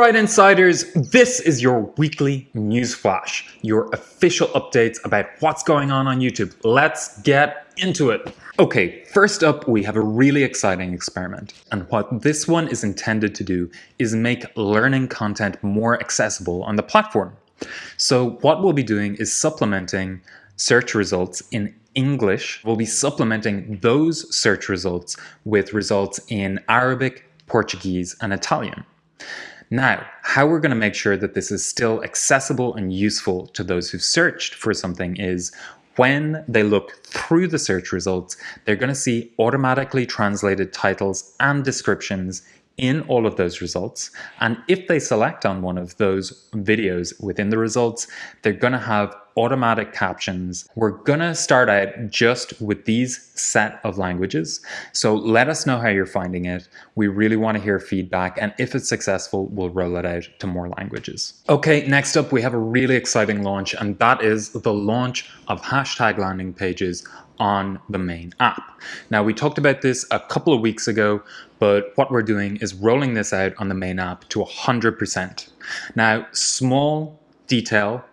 Alright insiders, this is your weekly news flash, your official updates about what's going on on YouTube. Let's get into it. Okay, first up we have a really exciting experiment and what this one is intended to do is make learning content more accessible on the platform. So what we'll be doing is supplementing search results in English. We'll be supplementing those search results with results in Arabic, Portuguese and Italian. Now, how we're going to make sure that this is still accessible and useful to those who've searched for something is when they look through the search results, they're going to see automatically translated titles and descriptions in all of those results. And if they select on one of those videos within the results, they're going to have automatic captions. We're going to start out just with these set of languages. So let us know how you're finding it. We really want to hear feedback. And if it's successful, we'll roll it out to more languages. Okay, next up, we have a really exciting launch, and that is the launch of hashtag landing pages on the main app. Now, we talked about this a couple of weeks ago, but what we're doing is rolling this out on the main app to 100%. Now, small detail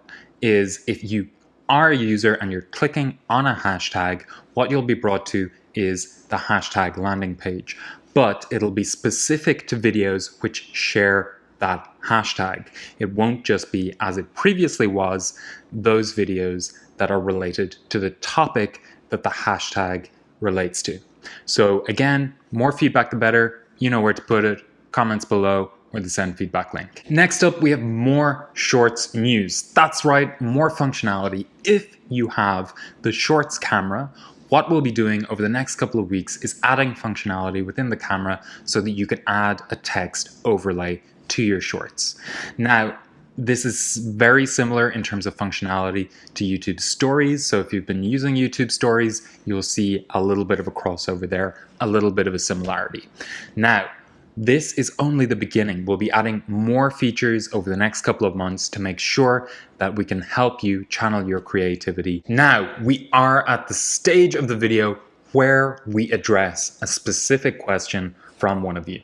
is if you are a user and you're clicking on a hashtag, what you'll be brought to is the hashtag landing page, but it'll be specific to videos which share that hashtag. It won't just be, as it previously was, those videos that are related to the topic that the hashtag relates to. So again, more feedback the better. You know where to put it. Comments below or the send feedback link. Next up, we have more Shorts news. That's right, more functionality. If you have the Shorts camera, what we'll be doing over the next couple of weeks is adding functionality within the camera so that you can add a text overlay to your shorts. Now, this is very similar in terms of functionality to YouTube Stories. So if you've been using YouTube Stories, you'll see a little bit of a crossover there, a little bit of a similarity. Now, this is only the beginning. We'll be adding more features over the next couple of months to make sure that we can help you channel your creativity. Now, we are at the stage of the video where we address a specific question from one of you.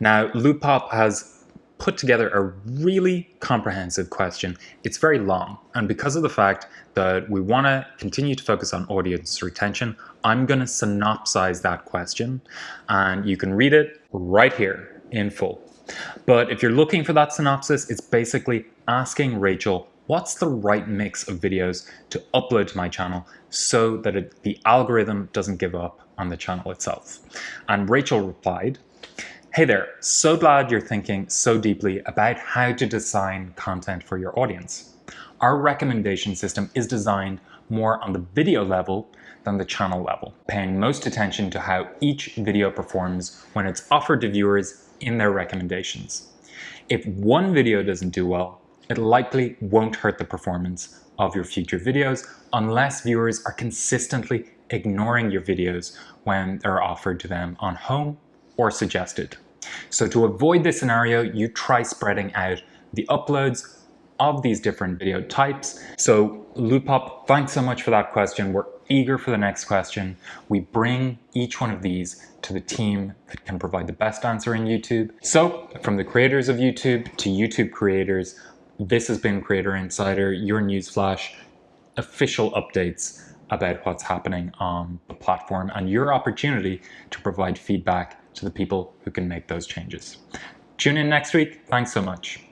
Now, Loopop has put together a really comprehensive question. It's very long, and because of the fact that we want to continue to focus on audience retention, I'm going to synopsize that question, and you can read it right here in full. But if you're looking for that synopsis, it's basically asking Rachel what's the right mix of videos to upload to my channel so that it, the algorithm doesn't give up on the channel itself. And Rachel replied, Hey there, so glad you're thinking so deeply about how to design content for your audience. Our recommendation system is designed more on the video level than the channel level, paying most attention to how each video performs when it's offered to viewers in their recommendations. If one video doesn't do well, it likely won't hurt the performance of your future videos unless viewers are consistently ignoring your videos when they're offered to them on home or suggested. So to avoid this scenario, you try spreading out the uploads of these different video types. So Loopop, thanks so much for that question. We're eager for the next question. We bring each one of these to the team that can provide the best answer in YouTube. So from the creators of YouTube to YouTube creators, this has been Creator Insider, your newsflash, official updates about what's happening on the platform and your opportunity to provide feedback to the people who can make those changes. Tune in next week. Thanks so much.